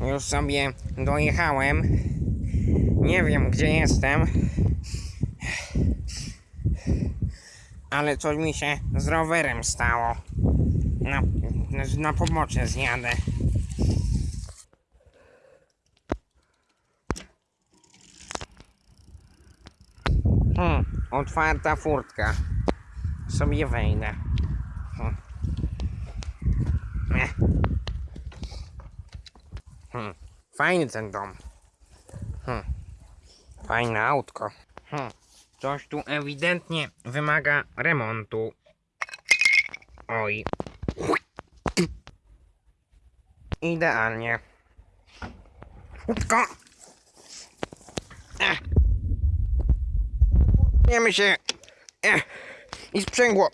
Już sobie dojechałem. Nie wiem, gdzie jestem. Ale coś mi się z rowerem stało. Na, na, pobocze zjadę. Hmm, otwarta furtka. Sobie wejdę. Hmm. Nie. Hmm. Fajny ten dom. Hmm. Fajne autko. Hmm. Coś tu ewidentnie wymaga remontu. Oj. Idealnie. Łódko! Ech. Wiemy się. Ech. I sprzęgło.